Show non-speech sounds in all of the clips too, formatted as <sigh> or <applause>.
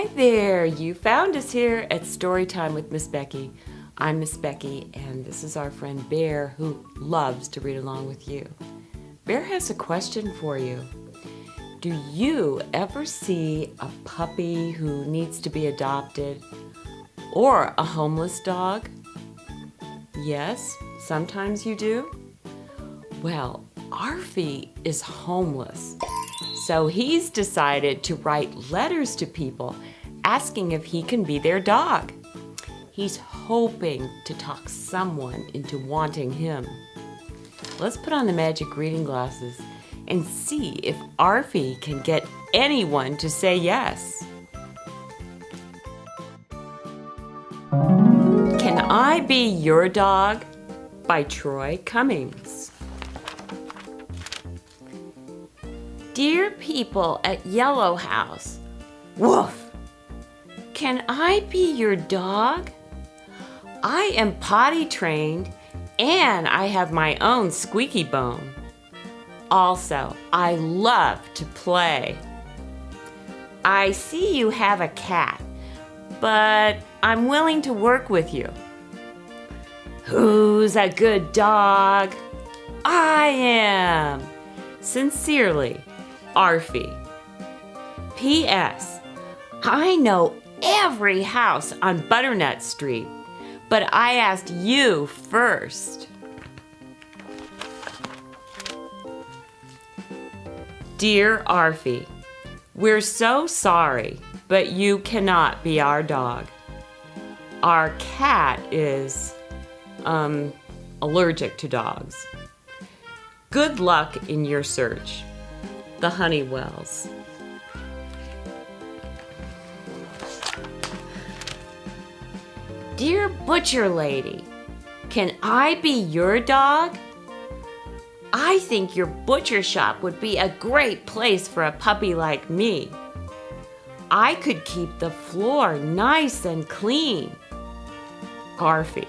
Hi there! You found us here at Storytime with Miss Becky. I'm Miss Becky, and this is our friend Bear who loves to read along with you. Bear has a question for you. Do you ever see a puppy who needs to be adopted or a homeless dog? Yes, sometimes you do. Well, Arfie is homeless. So he's decided to write letters to people asking if he can be their dog. He's hoping to talk someone into wanting him. Let's put on the magic reading glasses and see if Arfie can get anyone to say yes. Can I Be Your Dog? by Troy Cummings. Dear people at Yellow House, woof! Can I be your dog? I am potty trained and I have my own squeaky bone. Also, I love to play. I see you have a cat, but I'm willing to work with you. Who's a good dog? I am. Sincerely, Arfie. P.S. I know every house on Butternut Street, but I asked you first. Dear Arfie, we're so sorry, but you cannot be our dog. Our cat is, um, allergic to dogs. Good luck in your search the Honeywells. Dear Butcher Lady, can I be your dog? I think your butcher shop would be a great place for a puppy like me. I could keep the floor nice and clean. Arfie.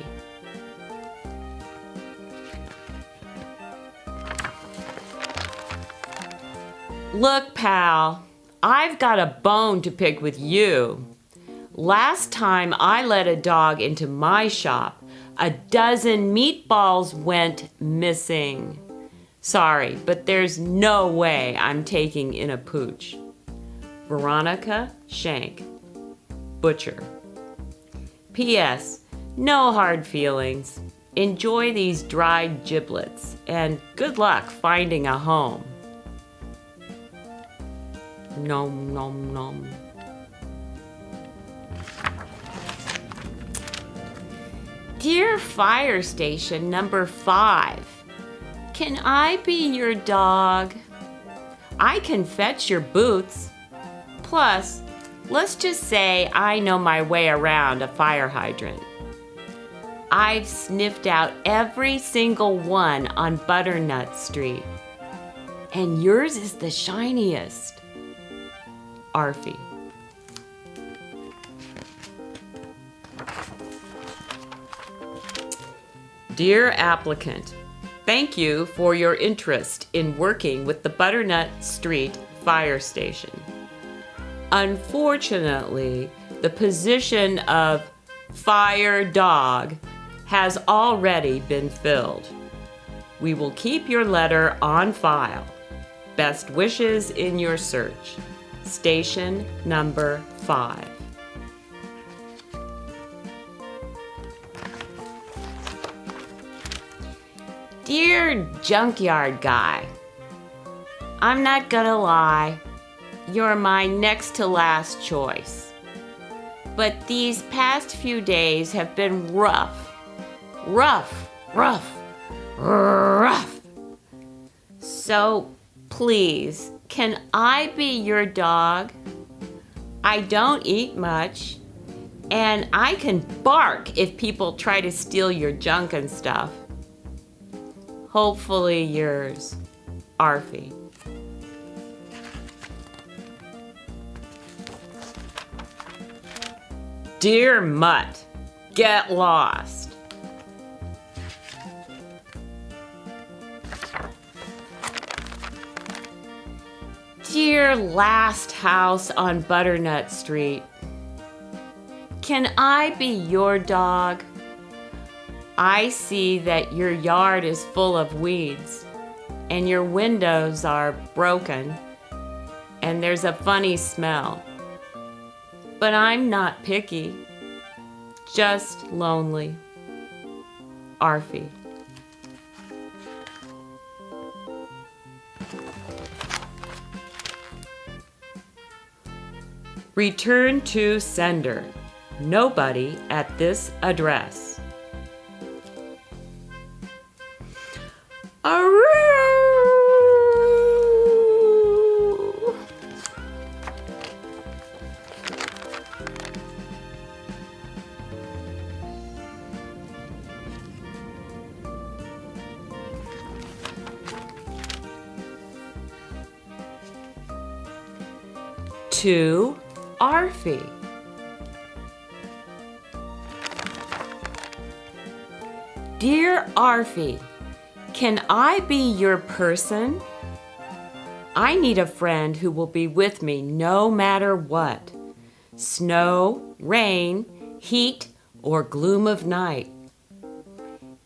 Look, pal, I've got a bone to pick with you. Last time I let a dog into my shop, a dozen meatballs went missing. Sorry, but there's no way I'm taking in a pooch. Veronica Shank, Butcher. P.S. No hard feelings. Enjoy these dried giblets, and good luck finding a home. Nom nom nom. Dear Fire Station number five, can I be your dog? I can fetch your boots. Plus, let's just say I know my way around a fire hydrant. I've sniffed out every single one on Butternut Street. And yours is the shiniest. Arfie. Dear applicant, thank you for your interest in working with the Butternut Street Fire Station. Unfortunately, the position of fire dog has already been filled. We will keep your letter on file. Best wishes in your search. Station number five. Dear junkyard guy, I'm not gonna lie, you're my next to last choice. But these past few days have been rough. Rough, rough, rough. So please, can I be your dog? I don't eat much, and I can bark if people try to steal your junk and stuff. Hopefully yours, Arfie. Dear Mutt, get lost. Dear last house on Butternut Street, Can I be your dog? I see that your yard is full of weeds and your windows are broken and there's a funny smell. But I'm not picky, just lonely. Arfie. Return to sender. Nobody at this address. To Arfie. Dear Arfie, can I be your person? I need a friend who will be with me no matter what snow, rain, heat, or gloom of night.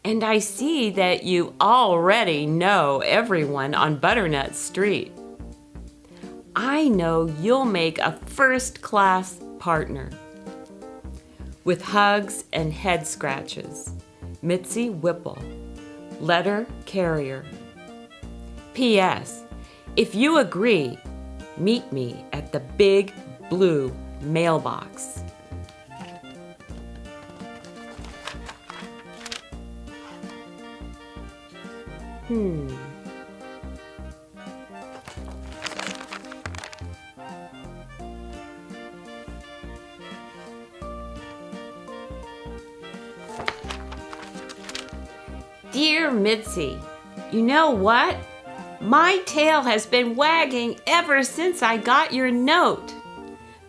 And I see that you already know everyone on Butternut Street. I know you'll make a first class partner. With hugs and head scratches, Mitzi Whipple, letter carrier. P.S. If you agree, meet me at the big blue mailbox. Hmm. Dear Mitzi, you know what? My tail has been wagging ever since I got your note.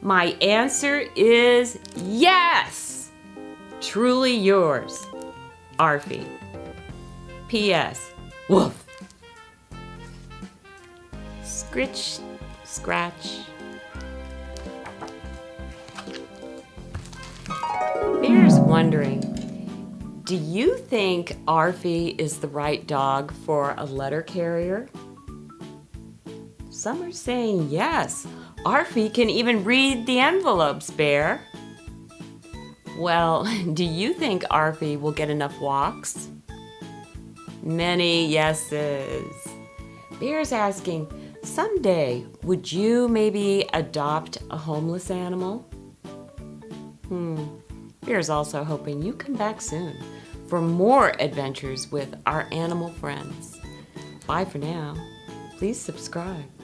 My answer is yes. Truly yours, Arfie. P.S. Woof. Scritch, scratch. Bear's wondering, do you think Arfie is the right dog for a letter carrier? Some are saying yes. Arfie can even read the envelopes, Bear. Well, <laughs> do you think Arfie will get enough walks? Many yeses. Bear's asking, someday, would you maybe adopt a homeless animal? Hmm. Bear's also hoping you come back soon for more adventures with our animal friends. Bye for now. Please subscribe.